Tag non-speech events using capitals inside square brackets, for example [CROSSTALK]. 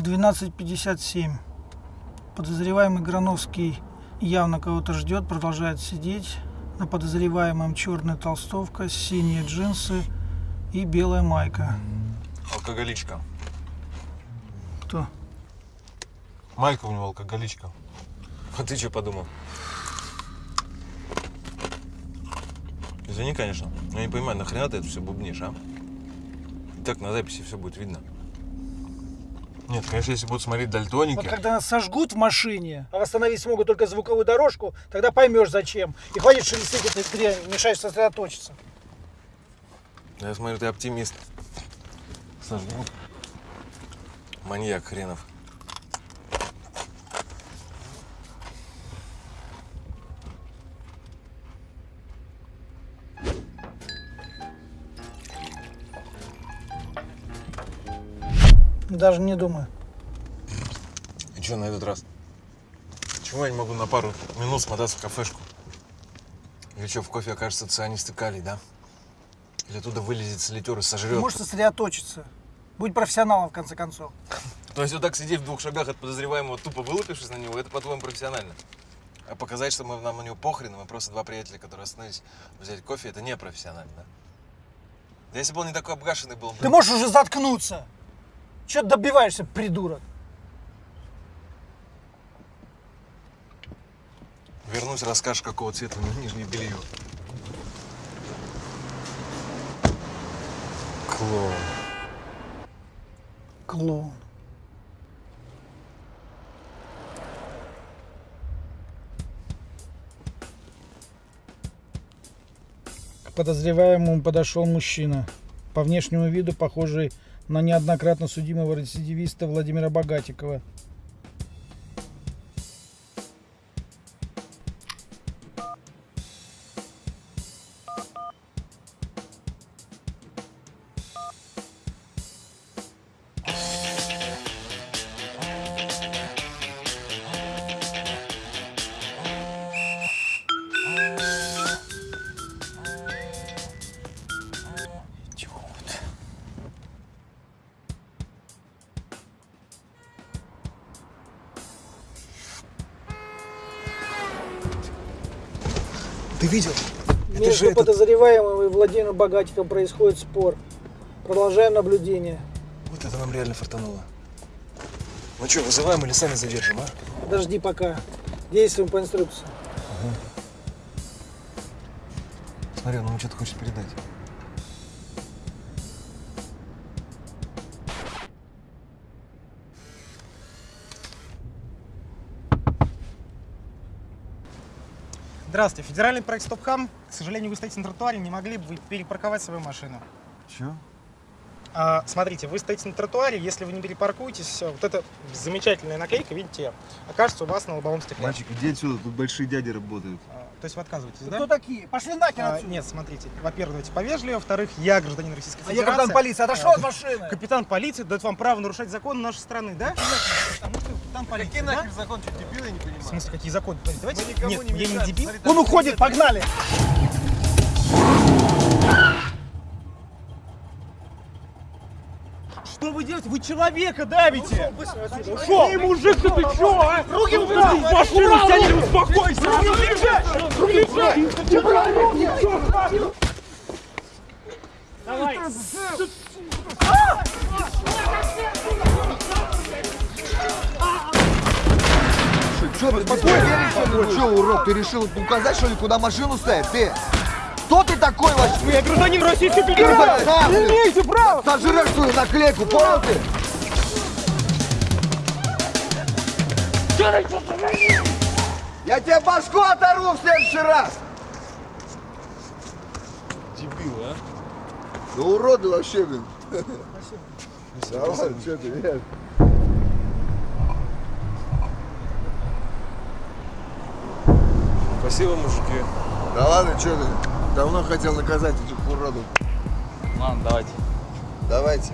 12.57. Подозреваемый Грановский явно кого-то ждет, продолжает сидеть. На подозреваемом черная толстовка, синие джинсы и белая майка. Алкоголичка. Кто? Майка у него алкоголичка. А ты что подумал? Извини, конечно, но я не понимаю, нахрена ты это все бубнишь, а? Так на записи все будет видно. Нет, конечно, если будут смотреть дальтоники. Вот когда нас сожгут в машине, а восстановить смогут только звуковую дорожку, тогда поймешь зачем. И хватит шелестеть этой дрянь, мешаешь сосредоточиться. Я смотрю, ты оптимист. Сожгут. Маньяк хренов. Даже не думаю. И что на этот раз? Почему я не могу на пару минут смотаться в кафешку? Или что, в кофе окажется цианистый калий, да? Или оттуда вылезет солитер и сожрет? Ты можешь сосредоточиться. Будь профессионалом, в конце концов. [LAUGHS] То есть вот так сидеть в двух шагах от подозреваемого, тупо вылупившись на него, это, по-твоему, профессионально? А показать, что мы, нам на него похрен, и мы просто два приятеля, которые остановились взять кофе, это не профессионально, да? Да если бы он не такой обгашенный был, Ты можешь уже заткнуться. Че добиваешься, придурок? вернусь, расскажешь, какого цвета у нижнее белье. Клоун. Клоун. К подозреваемому подошел мужчина. По внешнему виду похожий на неоднократно судимого рецидивиста Владимира Богатикова. Ты видел? Между подозреваемым и Владимиром Богатиковым происходит спор. Продолжаем наблюдение. Вот это нам реально фартануло. Ну что, вызываем или сами задержим, а? Подожди пока. Действуем по инструкции. Смотри, он ему что-то хочет передать. Здравствуйте, федеральный проект Стопхам. К сожалению, вы стоите на тротуаре, не могли бы вы перепарковать свою машину. Че? А, смотрите, вы стоите на тротуаре, если вы не перепаркуетесь, вот эта замечательная наклейка, видите, окажется у вас на лобовом стекле. Мальчик, иди отсюда, тут большие дяди работают. А, то есть вы отказываетесь, да? Кто такие? Пошли нахер А, отсюда. нет, смотрите, во-первых, давайте повежливее, во-вторых, я гражданин Российской А я Федерации. капитан полиции. Отошел от машины. Капитан полиции дает вам право нарушать законы нашей страны, да? Потому что капитан полиции, Какие нахер закон, что дебил, я не В понимаю. смысле, какие законы? Давайте, Мы никому нет, не я не дебил. Там Он уходит, погнали. Что вы делаете? Вы человека давите! Ушел. Эй, мужик, ты, ты чё, а? Руки убрал. В машину сядь, успокойся! Давай! Такой? Что, урод, ты решил указать, что ли, куда машину ставить? Ты? Кто ты такой вообще? Я гражданин Российской Федерации! Сам ты Имейте право. сожрешь свою наклейку, понял ты? Я тебе башку оторву в следующий раз! Дебил, а? Да уроды вообще, блин. Давай, что ты, нет. Спасибо, мужики. Да ладно, что ты? Давно хотел наказать этих уродов. Ладно, давайте. Давайте.